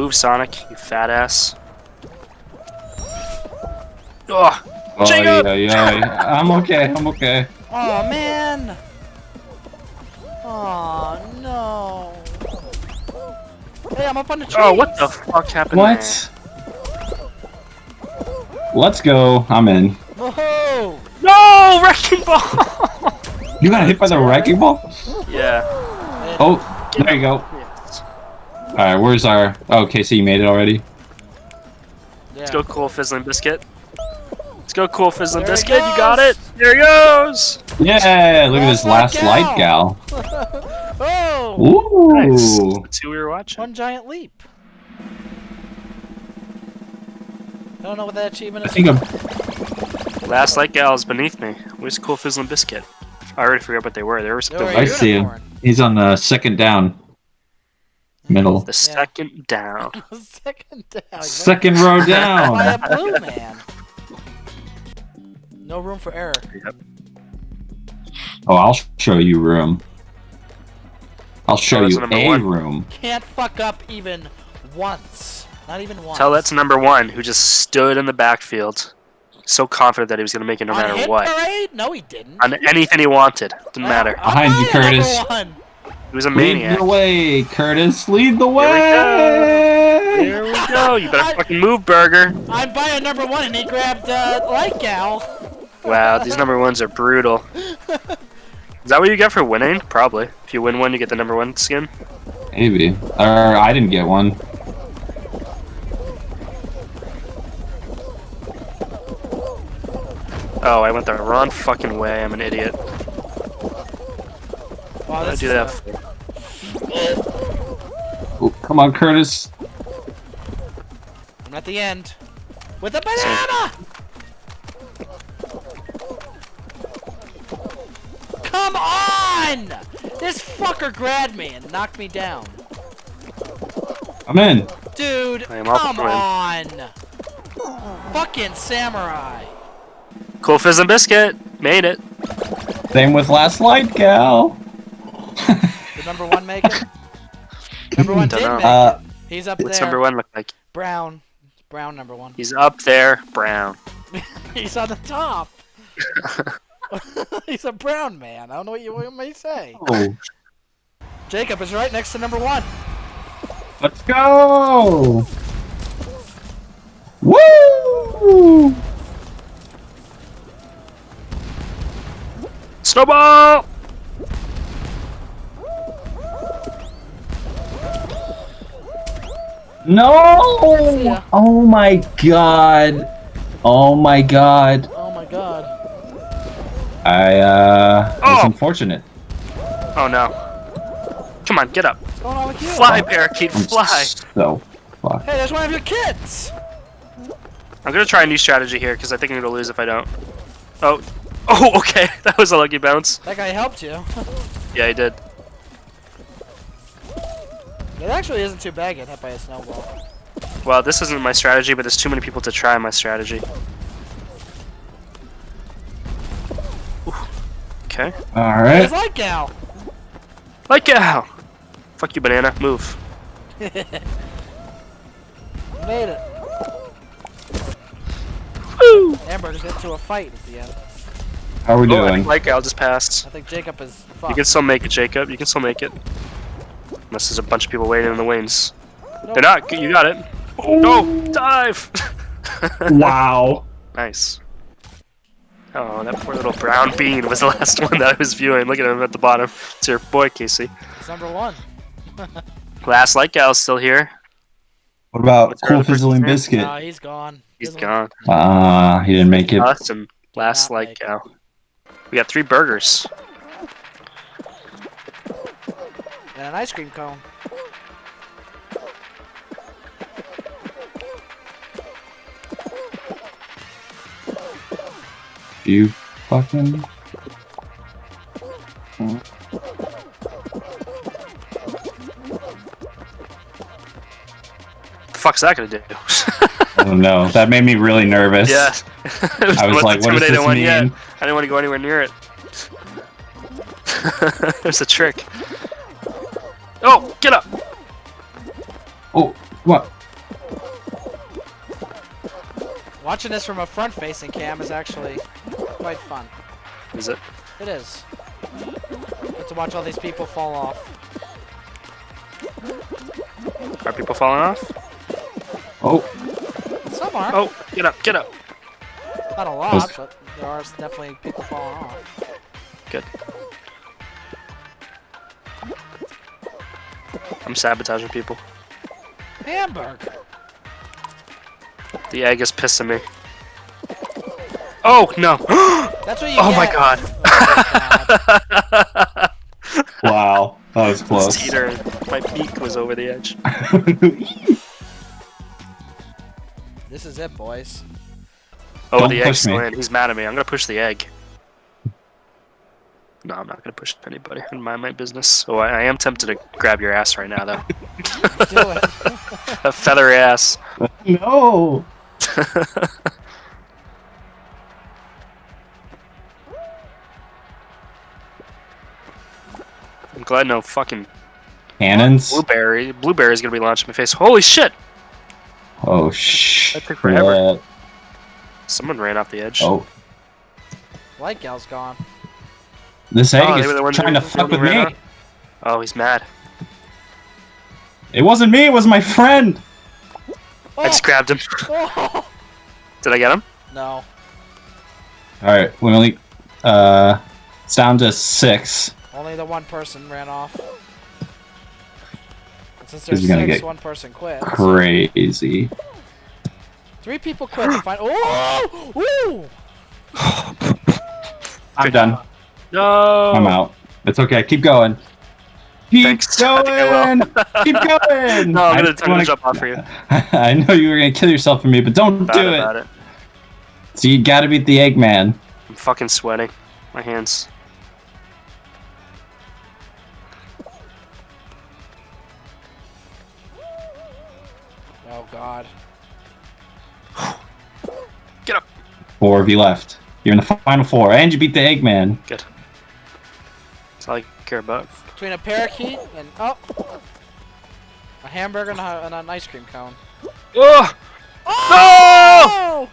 Move, Sonic, you fat ass. Ugh. Oh, Jacob! yeah, yeah. I'm okay. I'm okay. Oh man! Oh no! Hey, I'm up on the tree. Oh, what the fuck happened What? Let's go. I'm in. Whoa! No! Wrecking ball! You got hit by the wrecking ball? yeah. Oh, there you go. Yes. Alright, where's our... Oh, okay, so you made it already? Yeah. Let's go, cool fizzling biscuit. Let's go, cool fizzling There biscuit. You got it. There he goes. Yeah, look at this Last last light light gal. oh! Ooh. Nice. That's who we were watching. One giant leap. I don't know what that achievement I think I'm... Last light gal is beneath me. Where's cool fizzling biscuit? I already forgot what they were. They were something I see him. He's on the second down. Middle. The second down. Second down. Second row By down. a blue man. No room for error. Oh, I'll show you room. I'll show Oh, you a one. room. Can't fuck up even once. Not even once. Tell that to number one, who just stood in the backfield, so confident that he was going to make it no On matter hit what. Parade? No, he didn't. On anything he wanted. Didn't matter. Behind you, Curtis. one. He was a Lead maniac. the way, Curtis. Lead the we way. Here we go. You better I- fucking move, Burger. I'm by a number one and he grabbed uh, Light Gal. Wow, these number ones are brutal. Is that what you get for winning? Probably. If you win one, you get the number one skin. Maybe. Or I didn't get one. Oh, I went the wrong fucking way. I'm an idiot. Wow, I do is, that. Oh, come on, Curtis. I'm at the end. With a banana! Come on! This fucker grabbed me and knocked me down. I'm in. Dude, I am come on! Fucking samurai. Cool Fizz and Biscuit. Made it. Same with last light, gal. Did number one make it? number one did Dunno. make Uh, it. He's up there. What's there. number one look like? Brown. Brown number one. He's up there. Brown. He's on the top. He's a brown man. I don't know what you want me to say. oh, Jacob is right next to number one. let's go. Woo! Snowball! No! ya. Oh my god. Oh my god. Oh my god. I, uh, Oh. it's unfortunate. Oh no. Come on, get up. What's going on with you? Fly, parakeet, I'm fly. so fucked. Hey, there's one of your kids. I'm gonna try a new strategy here because I think I'm gonna lose if I don't. Oh. Oh, okay. That was a lucky bounce. That guy helped you. Yeah, he did. It actually isn't too bad getting hit by a snowball. Well, this isn't my strategy, but there's too many people to try my strategy. Ooh. Okay. Alright. It's like Gal. Like cow. Fuck you, banana. Move. Made it. Woo! Amber just into a fight at the end. How are we Oh, I doing? think like cow just passed. I think Jacob is You can still make it, Jacob. You can still make it. Unless there's a bunch of people waiting in the wings. Nope. They're not. You got it. No! Dive! wow. Nice. Oh, that poor little brown bean was the last one that I was viewing. Look at him at the bottom. It's your boy, Casey. It's number one. Last light gal's still here. What about What's Cool other Fizzling? Biscuit? No, he's gone. He's Doesn't- gone. Ah, he didn't make it. Us and last not light gal. We got three burgers. And an ice cream cone. You fucking. The fuck's that gonna do? Oh no, that made me really nervous. yeah. was I was like, what does intimidating this one yet. I didn't want to go anywhere near it. There's a trick. Oh, get up! Oh, What? Watching this from a front-facing cam is actually quite fun. Is it? It is. Get to watch all these people fall off. Are people falling off? Oh, Some are. Oh, get up, get up. Not a lot, but there are definitely people falling off. Good. I'm sabotaging people. Hamburger. The egg is pissing me. Oh no! That's what you oh my god! Oh my god. wow. That was It's close. teetering. My beak was over the edge. This is it, boys. Oh, Don't the push egg's me. still in. He's mad at me. I'm gonna push the egg. No, I'm not gonna push anybody. I'm mind my business. Oh, I, I am tempted to grab your ass right now, though. Do it. a feather ass. no. I'm glad no fucking Cannons. blueberry. Blueberry's gonna be launched in my face. Holy shit! Oh sh. That took forever. shit. Someone ran off the edge. Oh, Light gal's gone. This egg Oh, is the trying to fuck with me. Oh, he's mad. It wasn't me. It was my friend. I just grabbed him. Oh. Did I get him? No. All right, we only. Uh, it's down to six. Only the one person ran off. And since there's gonna six, get one person quit. Crazy. Three people quit to find. Oh! Ooh! I'm done. No. I'm out. It's okay. Keep going. Keep Thanks. I think I going. Keep going. No, I'm gonna, I'm gonna wanna- jump off for you. I know you were gonna kill yourself for me, but don't Bad do about it. it. So you gotta beat the Eggman. I'm fucking sweating. My hands. Oh god. Get up. Four of you left. You're in the final four, and you beat the Eggman. Good. That's all I care about. Between a parakeet and oh, a hamburger and, a, and an ice cream cone. Oh! Oh!